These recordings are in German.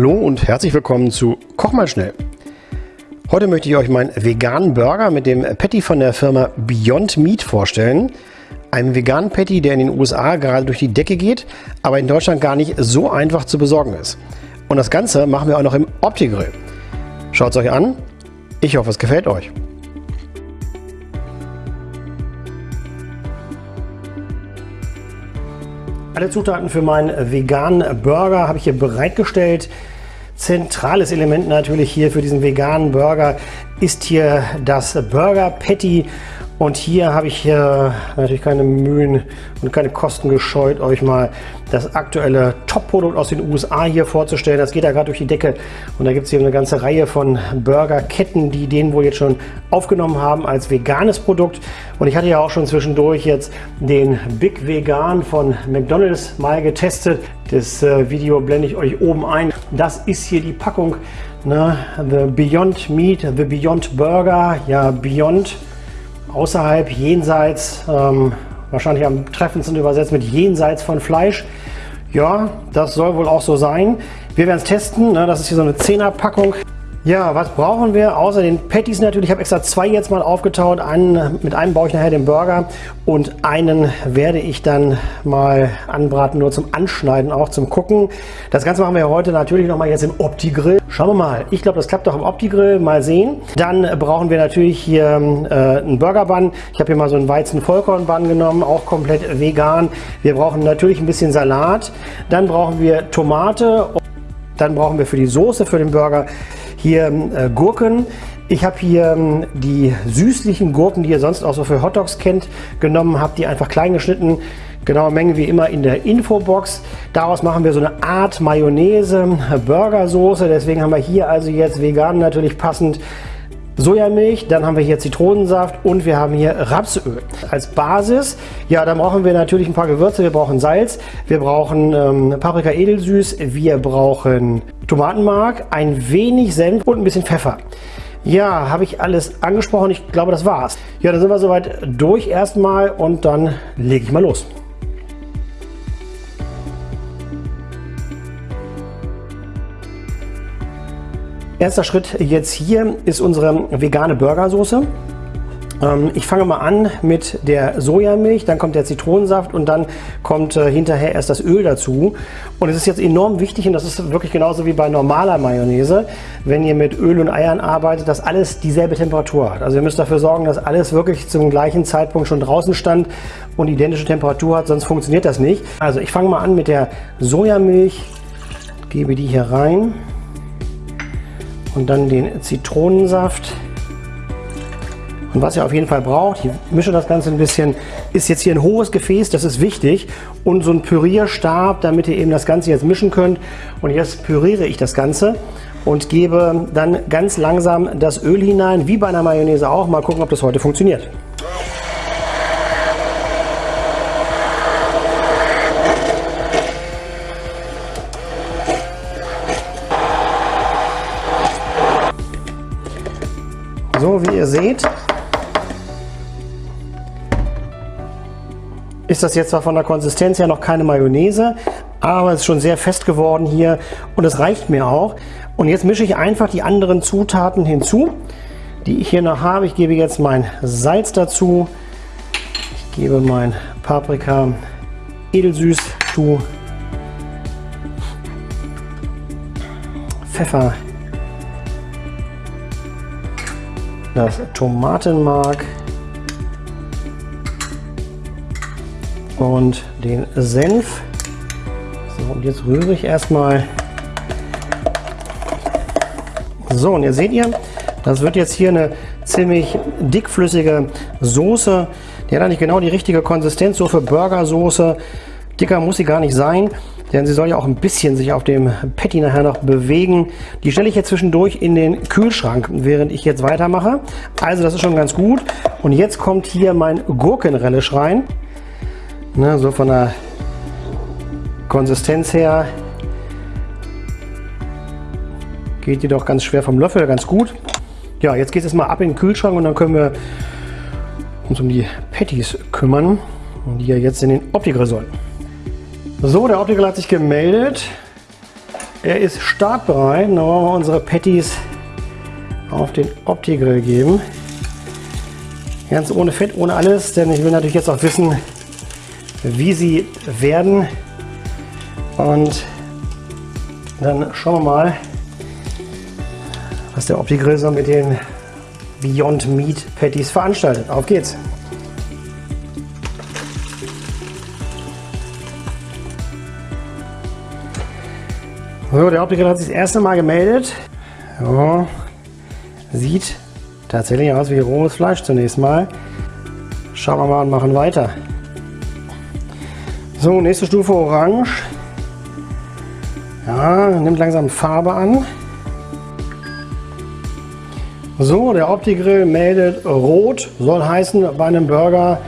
Hallo und herzlich willkommen zu Koch mal schnell. Heute möchte ich euch meinen veganen Burger mit dem Patty von der Firma Beyond Meat vorstellen. Ein veganen Patty, der in den USA gerade durch die Decke geht, aber in Deutschland gar nicht so einfach zu besorgen ist. Und das Ganze machen wir auch noch im Opti-Grill. Schaut es euch an. Ich hoffe, es gefällt euch. Alle Zutaten für meinen veganen Burger habe ich hier bereitgestellt. Zentrales Element natürlich hier für diesen veganen Burger ist hier das Burger Patty und hier habe ich äh, natürlich keine Mühen und keine Kosten gescheut, euch mal das aktuelle Top-Produkt aus den USA hier vorzustellen. Das geht da gerade durch die Decke und da gibt es hier eine ganze Reihe von Burgerketten, die den wohl jetzt schon aufgenommen haben als veganes Produkt. Und ich hatte ja auch schon zwischendurch jetzt den Big Vegan von McDonald's mal getestet. Das äh, Video blende ich euch oben ein. Das ist hier die Packung. Ne? The Beyond Meat, The Beyond Burger. Ja, Beyond außerhalb, jenseits, ähm, wahrscheinlich am treffendsten übersetzt mit jenseits von Fleisch. Ja, das soll wohl auch so sein. Wir werden es testen. Ne? Das ist hier so eine 10er Packung. Ja, was brauchen wir außer den Patties natürlich? Ich habe extra zwei jetzt mal aufgetaut. Einen, mit einem baue ich nachher den Burger und einen werde ich dann mal anbraten, nur zum Anschneiden, auch zum Gucken. Das Ganze machen wir heute natürlich nochmal jetzt im Opti-Grill. Schauen wir mal. Ich glaube, das klappt doch im Opti-Grill. Mal sehen. Dann brauchen wir natürlich hier äh, einen Burger-Bun. Ich habe hier mal so einen Weizen-Vollkorn-Bun genommen, auch komplett vegan. Wir brauchen natürlich ein bisschen Salat. Dann brauchen wir Tomate. Dann brauchen wir für die Soße für den Burger hier äh, Gurken. Ich habe hier ähm, die süßlichen Gurken, die ihr sonst auch so für Hotdogs kennt, genommen, habe die einfach klein geschnitten. Genaue Menge wie immer in der Infobox. Daraus machen wir so eine Art Mayonnaise, Burgersoße. Deswegen haben wir hier also jetzt vegan natürlich passend Sojamilch, dann haben wir hier Zitronensaft und wir haben hier Rapsöl. Als Basis, ja, dann brauchen wir natürlich ein paar Gewürze. Wir brauchen Salz, wir brauchen ähm, Paprika edelsüß, wir brauchen Tomatenmark, ein wenig Senf und ein bisschen Pfeffer. Ja, habe ich alles angesprochen. Ich glaube, das war's. Ja, dann sind wir soweit durch erstmal und dann lege ich mal los. Erster Schritt jetzt hier ist unsere vegane Burgersoße. Ähm, ich fange mal an mit der Sojamilch, dann kommt der Zitronensaft und dann kommt äh, hinterher erst das Öl dazu. Und es ist jetzt enorm wichtig und das ist wirklich genauso wie bei normaler Mayonnaise, wenn ihr mit Öl und Eiern arbeitet, dass alles dieselbe Temperatur hat. Also ihr müsst dafür sorgen, dass alles wirklich zum gleichen Zeitpunkt schon draußen stand und identische Temperatur hat, sonst funktioniert das nicht. Also ich fange mal an mit der Sojamilch, gebe die hier rein und dann den Zitronensaft. Und was ihr auf jeden Fall braucht, ich mische das Ganze ein bisschen, ist jetzt hier ein hohes Gefäß, das ist wichtig. Und so ein Pürierstab, damit ihr eben das Ganze jetzt mischen könnt. Und jetzt püriere ich das Ganze und gebe dann ganz langsam das Öl hinein, wie bei einer Mayonnaise auch. Mal gucken, ob das heute funktioniert. Ihr seht, ist das jetzt zwar von der Konsistenz her noch keine Mayonnaise, aber es ist schon sehr fest geworden hier und es reicht mir auch. Und jetzt mische ich einfach die anderen Zutaten hinzu, die ich hier noch habe. Ich gebe jetzt mein Salz dazu, ich gebe mein Paprika edelsüß zu, Pfeffer das Tomatenmark und den Senf. So, und jetzt rühre ich erstmal. So, und ihr seht ihr, das wird jetzt hier eine ziemlich dickflüssige Soße. Die hat eigentlich genau die richtige Konsistenz, so für Burgersoße. Dicker muss sie gar nicht sein denn sie soll ja auch ein bisschen sich auf dem Patty nachher noch bewegen. Die stelle ich jetzt zwischendurch in den Kühlschrank, während ich jetzt weitermache. Also das ist schon ganz gut. Und jetzt kommt hier mein Gurkenrelish rein. Ne, so von der Konsistenz her geht die doch ganz schwer vom Löffel, ganz gut. Ja, jetzt geht es mal ab in den Kühlschrank und dann können wir uns um die Patties kümmern, die ja jetzt in den Opti-Grill sollen. So, der Optiker hat sich gemeldet. er ist startbereit. Dann wollen wir unsere Patties auf den Opti-Grill geben. Ganz ohne Fett, ohne alles, denn ich will natürlich jetzt auch wissen, wie sie werden. Und dann schauen wir mal, was der Opti-Grill so mit den Beyond Meat Patties veranstaltet. Auf geht's! So, der Optiker hat sich das erste Mal gemeldet. Ja, sieht tatsächlich aus wie rohes Fleisch zunächst mal. Schauen wir mal und machen weiter. So, nächste Stufe Orange. Ja, nimmt langsam Farbe an. So, der Opti-Grill meldet rot, soll heißen bei einem Burger,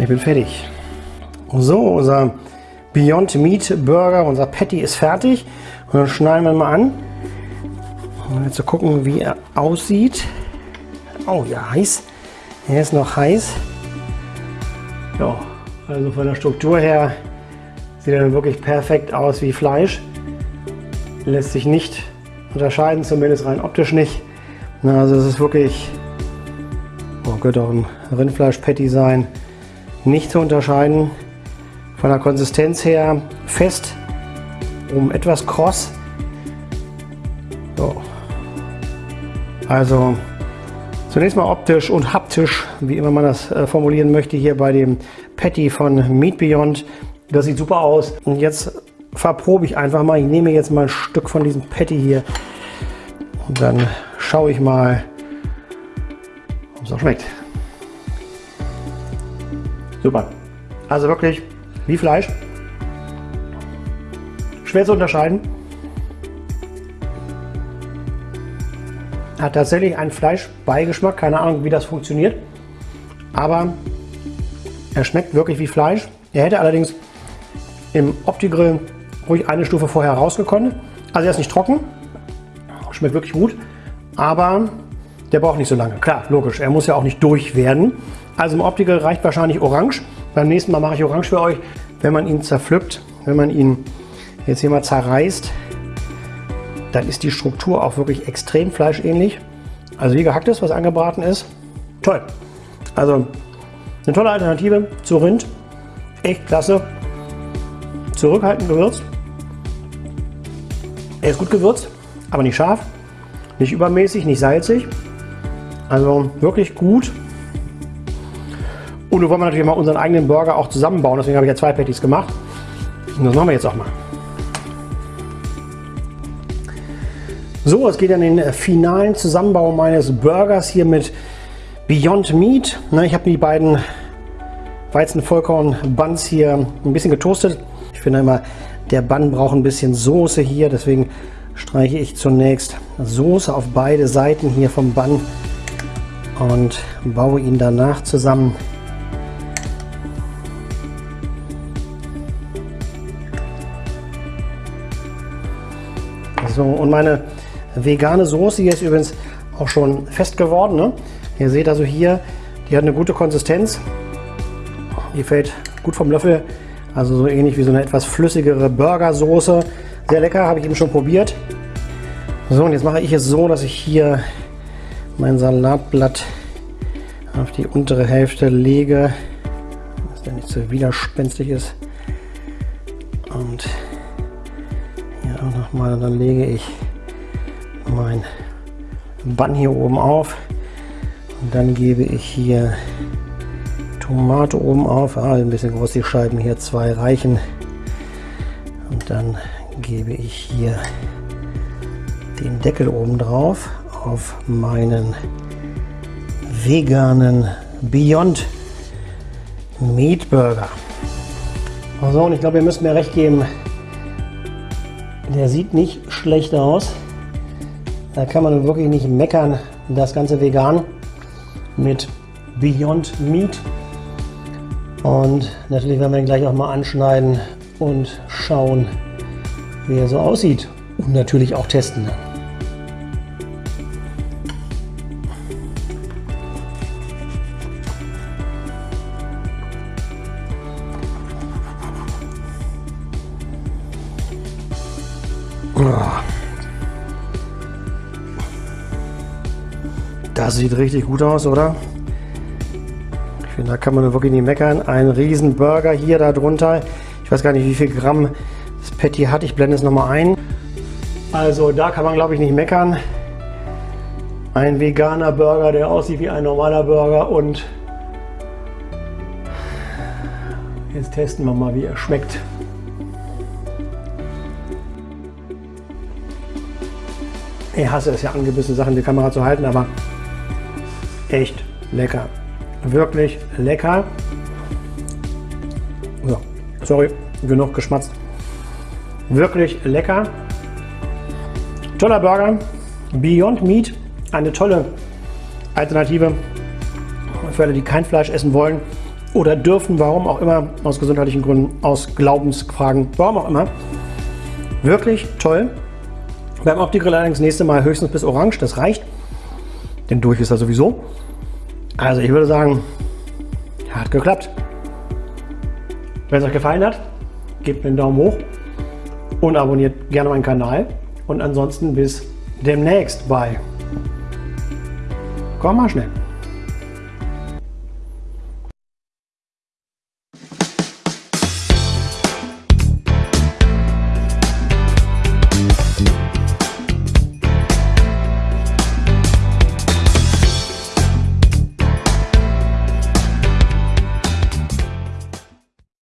ich bin fertig. So, unser Beyond Meat Burger, unser Patty ist fertig. Und dann schneiden wir mal an. Um zu gucken, wie er aussieht. Oh ja, heiß. Er ist noch heiß. Ja, also von der Struktur her sieht er wirklich perfekt aus wie Fleisch. Lässt sich nicht unterscheiden, zumindest rein optisch nicht. Na, also es ist wirklich, oh, könnte auch ein Rindfleisch-Patty sein, nicht zu unterscheiden. Von der Konsistenz her fest, um etwas kross. So. Also zunächst mal optisch und haptisch, wie immer man das äh, formulieren möchte, hier bei dem Patty von Meat Beyond. Das sieht super aus. Und jetzt verprobe ich einfach mal. Ich nehme jetzt mal ein Stück von diesem Patty hier und dann schaue ich mal, ob es auch schmeckt. Super. Also wirklich wie Fleisch. Schwer zu unterscheiden. Hat tatsächlich einen Fleischbeigeschmack. Keine Ahnung, wie das funktioniert. Aber er schmeckt wirklich wie Fleisch. Er hätte allerdings im Opti-Grill ruhig eine Stufe vorher rausgekommen. Also er ist nicht trocken. Schmeckt wirklich gut. Aber der braucht nicht so lange. Klar, logisch. Er muss ja auch nicht durch werden. Also im Opti-Grill reicht wahrscheinlich Orange. Beim nächsten Mal mache ich Orange für euch. Wenn man ihn zerpflückt, wenn man ihn jetzt hier mal zerreißt, dann ist die Struktur auch wirklich extrem fleischähnlich. Also wie gehackt ist, was angebraten ist. Toll. Also eine tolle Alternative zu Rind. Echt klasse. Zurückhaltend gewürzt. Er ist gut gewürzt, aber nicht scharf, nicht übermäßig, nicht salzig. Also wirklich gut. Nun wollen wir natürlich mal unseren eigenen Burger auch zusammenbauen. Deswegen habe ich ja zwei Patties gemacht. Und das machen wir jetzt auch mal. So, es geht an den finalen Zusammenbau meines Burgers hier mit Beyond Meat. Ich habe die beiden Weizenvollkorn-Buns hier ein bisschen getoastet. Ich finde immer, der Bun braucht ein bisschen Soße hier. Deswegen streiche ich zunächst Soße auf beide Seiten hier vom Bun und baue ihn danach zusammen. So, und meine vegane Soße hier ist übrigens auch schon fest geworden. Ne? Ihr seht also hier, die hat eine gute Konsistenz. Die fällt gut vom Löffel. Also so ähnlich wie so eine etwas flüssigere Burgersoße. Sehr lecker, habe ich eben schon probiert. So, und jetzt mache ich es so, dass ich hier mein Salatblatt auf die untere Hälfte lege, dass der nicht so widerspenstig ist. Nochmal. Dann lege ich mein Bann hier oben auf. Und dann gebe ich hier Tomate oben auf. Ah, ein bisschen groß die Scheiben hier, zwei reichen. Und dann gebe ich hier den Deckel oben drauf auf meinen veganen Beyond Meat Burger. So, und ich glaube, ihr müsst mir recht geben, der sieht nicht schlecht aus. Da kann man wirklich nicht meckern. Das Ganze vegan mit Beyond Meat. Und natürlich werden wir ihn gleich auch mal anschneiden und schauen, wie er so aussieht. Und natürlich auch testen. Das sieht richtig gut aus, oder? Ich finde, da kann man wirklich nicht meckern. Ein riesen Burger hier darunter. Ich weiß gar nicht, wie viel Gramm das Patty hat. Ich blende es nochmal ein. Also da kann man, glaube ich, nicht meckern. Ein veganer Burger, der aussieht wie ein normaler Burger und jetzt testen wir mal, wie er schmeckt. Ich hasse es ja, angebissene Sachen die Kamera zu halten, aber echt lecker. Wirklich lecker. So, sorry, genug geschmatzt. Wirklich lecker. Toller Burger. Beyond Meat, eine tolle Alternative für alle, die kein Fleisch essen wollen oder dürfen, warum auch immer, aus gesundheitlichen Gründen, aus Glaubensfragen, warum auch immer. Wirklich toll. Beim Opti-Grill allerdings nächste Mal höchstens bis orange, das reicht. Denn durch ist er sowieso. Also ich würde sagen, hat geklappt. Wenn es euch gefallen hat, gebt mir einen Daumen hoch und abonniert gerne meinen Kanal. Und ansonsten bis demnächst bei Komm mal schnell.